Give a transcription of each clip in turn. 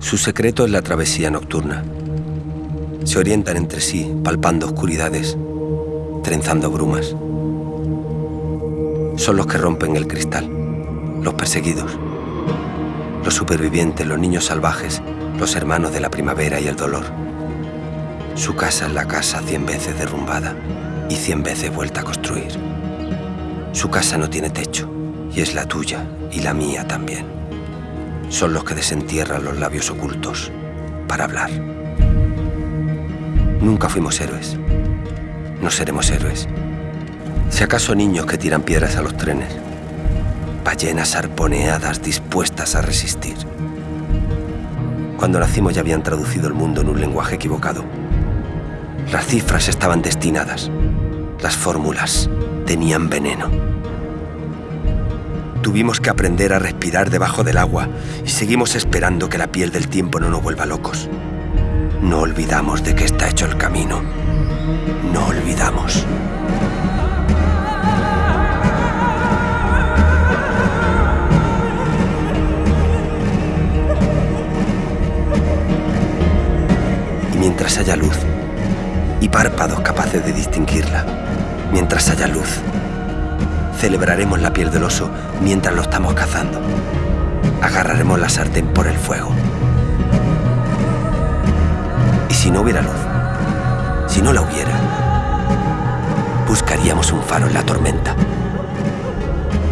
Su secreto es la travesía nocturna. Se orientan entre sí, palpando oscuridades, trenzando brumas. Son los que rompen el cristal, los perseguidos, los supervivientes, los niños salvajes, los hermanos de la primavera y el dolor. Su casa es la casa cien veces derrumbada y cien veces vuelta a construir. Su casa no tiene techo y es la tuya y la mía también. Son los que desentierran los labios ocultos para hablar. Nunca fuimos héroes. No seremos héroes. Si acaso niños que tiran piedras a los trenes. Ballenas arponeadas dispuestas a resistir. Cuando nacimos ya habían traducido el mundo en un lenguaje equivocado. Las cifras estaban destinadas. Las fórmulas tenían veneno. Tuvimos que aprender a respirar debajo del agua y seguimos esperando que la piel del tiempo no nos vuelva locos. No olvidamos de qué está hecho el camino. No olvidamos. Y mientras haya luz y párpados capaces de distinguirla, mientras haya luz, celebraremos la piel del oso mientras lo estamos cazando. Agarraremos la sartén por el fuego. Y si no hubiera luz, si no la hubiera, buscaríamos un faro en la tormenta.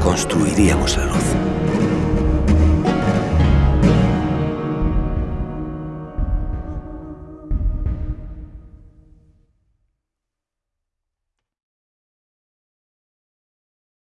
Construiríamos la luz.